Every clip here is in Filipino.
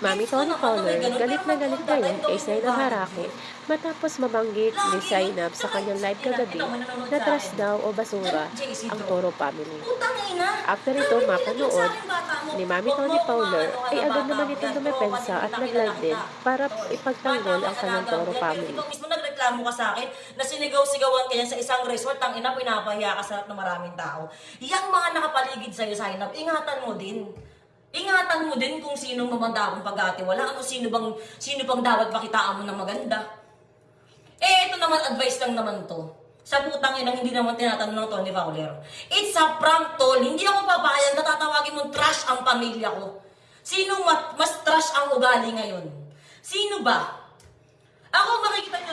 Mami Tony Fowler, galit na galit ngayon kay Zainab Harake matapos mabanggit ni Zainab sa kanyang live kagabi na trash daw o basura ang Toro family. After ito mapanood ni Mami Tony Fowler ay agad naman itong dumepensa at nag-live din para ipagtanggol ang kanyang Toro family. Mismo nagreklamo ka sa akin na sinigaw-sigawan ka yan sa isang resort, ang ina, pinapahiya ka sa harap ng maraming tao. Yang mga nakapaligid sa'yo, up, ingatan mo din. Ingatan mo din kung sino mamandakong pag-atiwala. Ano, sino bang, sino bang dapat pakitaan mo ng maganda. Eh, ito naman, advice lang naman to. Sa putang inang hindi naman tinatanong ng Tony Fowler. It's a prank, tol. Hindi ako papayag na tatawagin mong trash ang pamilya ko. Sino mas trash ang ugali ngayon? Sino ba?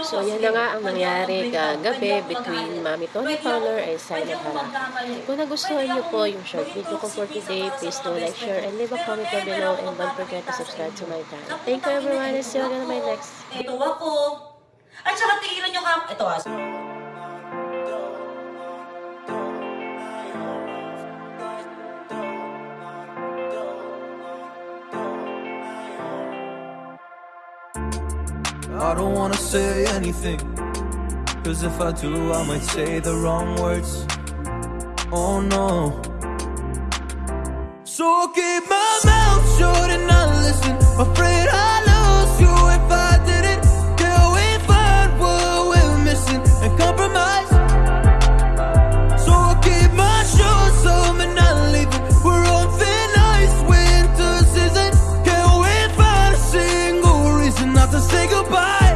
So yan na nga ang nangyari kagabi between Mami Tony Fowler and Zainab Harake. Kung nagustuhan niyo po yung short video ko for today, please do like, share, and leave a comment down below and don't forget to subscribe to my channel. Thank you everyone and see you again on my next Ito ako. At saka tigilan nyo ka. Ito ah. I don't wanna say anything Cause if I do, I might say the wrong words. Oh no. So keep my mouth shut and not listen. Afraid I goodbye.